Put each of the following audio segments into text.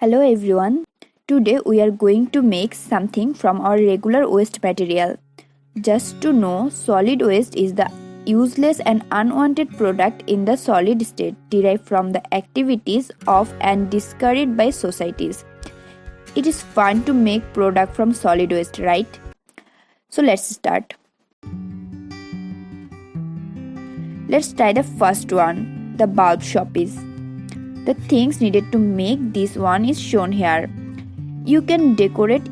Hello everyone. Today we are going to make something from our regular waste material. Just to know, solid waste is the useless and unwanted product in the solid state derived from the activities of and discarded by societies. It is fun to make product from solid waste, right? So let's start. Let's try the first one, the bulb showpiece. The things needed to make this one is shown here. You can decorate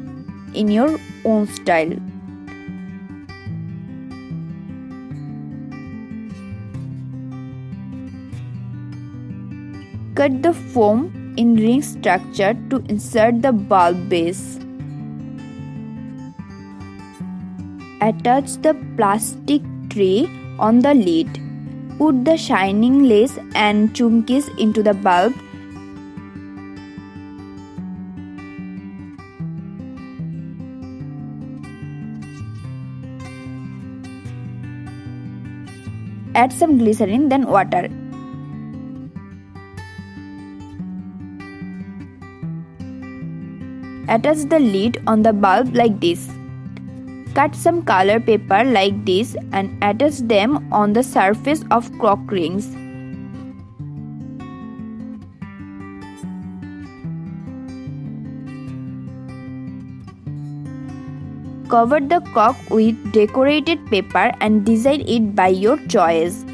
in your own style. Cut the foam in ring structure to insert the bulb base. Attach the plastic tray on the lid. Put the shining lace and chumkis into the bulb. Add some glycerin then water. Attach the lid on the bulb like this. Cut some color paper like this and attach them on the surface of cork rings. Cover the cork with decorated paper and design it by your choice.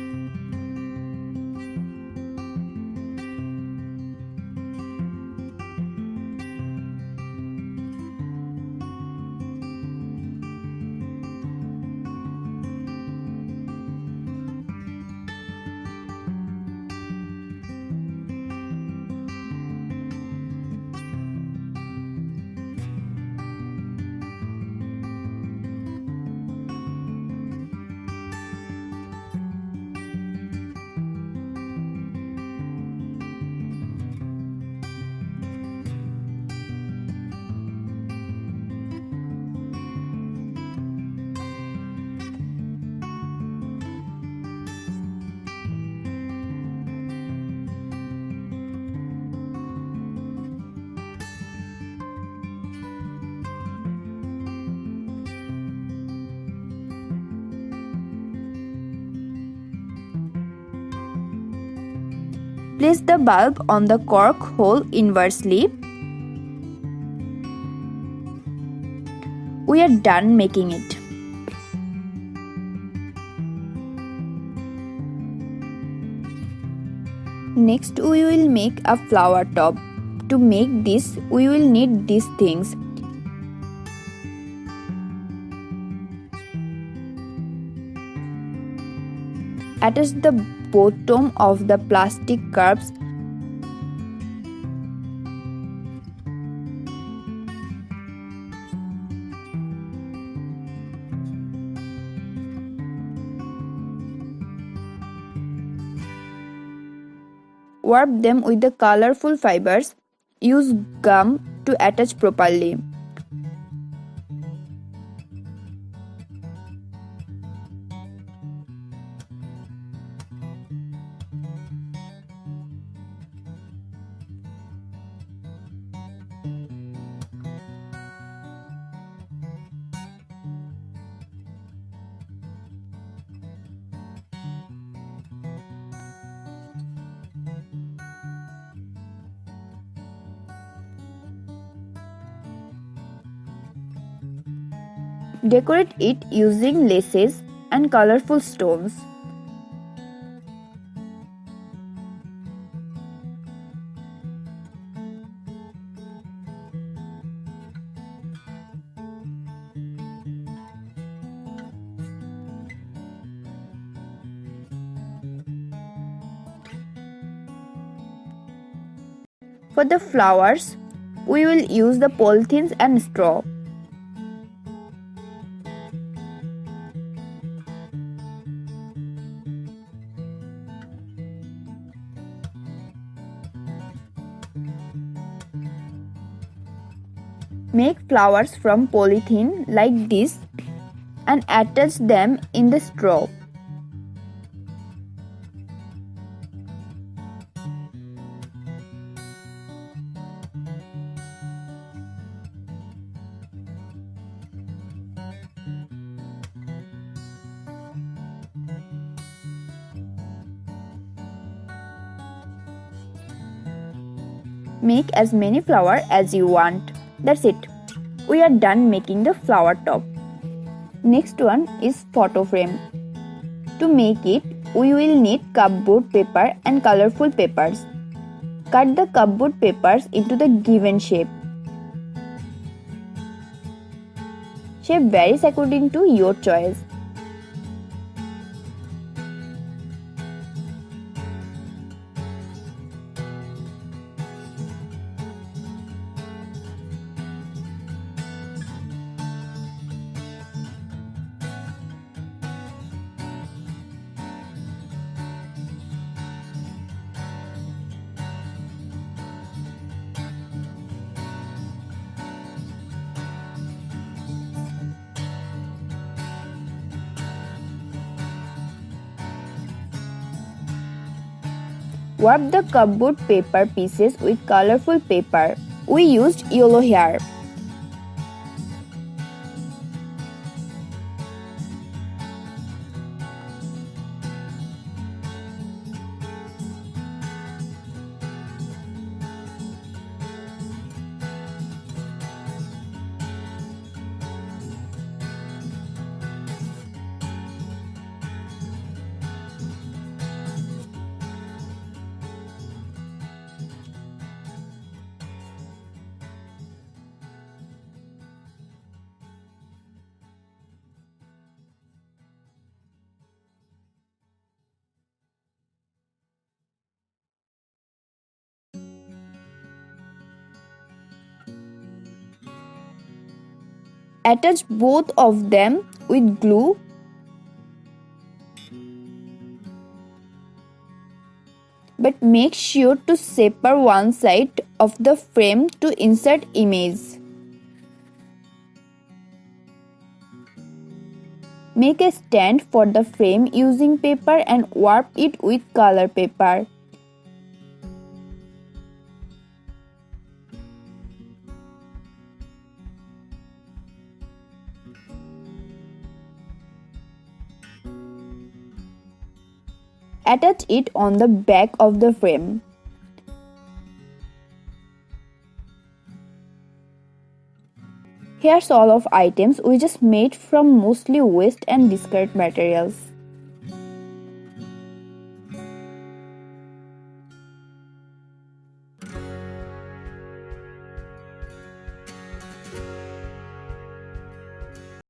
Place the bulb on the cork hole inversely. We are done making it. Next we will make a flower top. To make this we will need these things. Attach the bottom of the plastic cups Warp them with the colorful fibers. Use gum to attach properly. Decorate it using laces and colorful stones. For the flowers, we will use the polythenes and straw. Make flowers from polythene like this and attach them in the straw. Make as many flower as you want. That's it. We are done making the flower top. Next one is photo frame. To make it, we will need cupboard paper and colorful papers. Cut the cupboard papers into the given shape. Shape varies according to your choice. Wrap the cupboard paper pieces with colorful paper. We used yellow here. Attach both of them with glue. But make sure to separate one side of the frame to insert image. Make a stand for the frame using paper and warp it with color paper. Attach it on the back of the frame. Here's all of items we just made from mostly waste and discard materials.